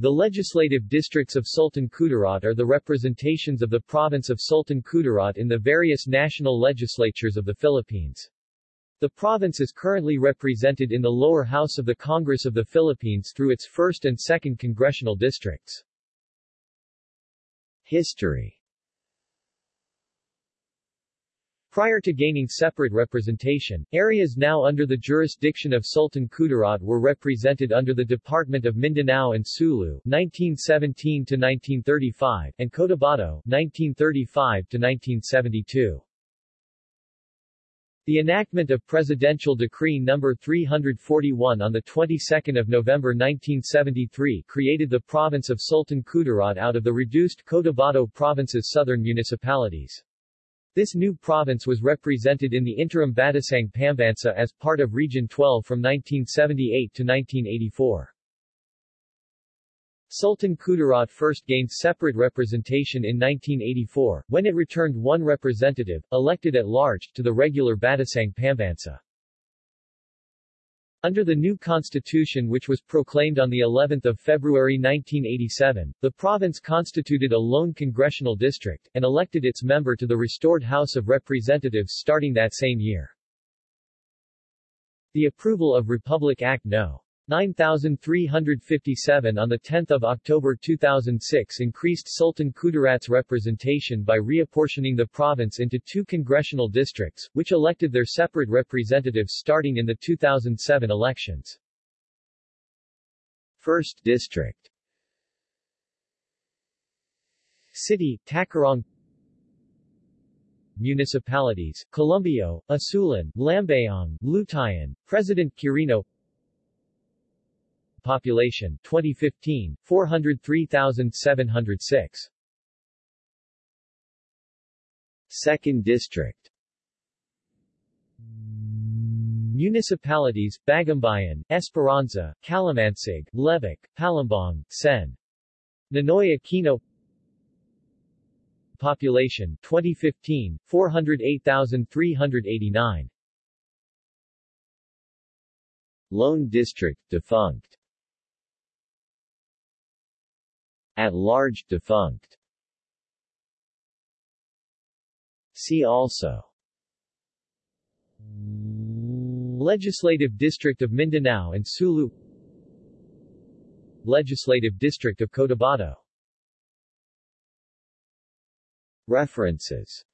The legislative districts of Sultan Kudarat are the representations of the province of Sultan Kudarat in the various national legislatures of the Philippines. The province is currently represented in the lower house of the Congress of the Philippines through its 1st and 2nd congressional districts. History Prior to gaining separate representation, areas now under the jurisdiction of Sultan Kudarat were represented under the Department of Mindanao and Sulu 1917-1935 and Cotabato 1935-1972. The enactment of Presidential Decree No. 341 on the 22nd of November 1973 created the province of Sultan Kudarat out of the reduced Cotabato province's southern municipalities. This new province was represented in the interim Batasang Pambansa as part of Region 12 from 1978 to 1984. Sultan Kudarat first gained separate representation in 1984, when it returned one representative, elected at large, to the regular Batasang Pambansa. Under the new constitution which was proclaimed on the 11th of February 1987, the province constituted a lone congressional district, and elected its member to the restored House of Representatives starting that same year. The approval of Republic Act No. 9357 on 10 October 2006 increased Sultan Kudarat's representation by reapportioning the province into two congressional districts, which elected their separate representatives starting in the 2007 elections. 1st District City, Tacurong Municipalities, Columbio, Isulan, Lambayong, Lutayan, President Quirino Population 2015 403,706. Second District Municipalities, Bagumbayan, Esperanza, Kalamansig, Lebak, Palimbang, Sen. Ninoy Aquino Population 2015 408,389 Lone District defunct at-large defunct. See also. Legislative District of Mindanao and Sulu. Legislative District of Cotabato. References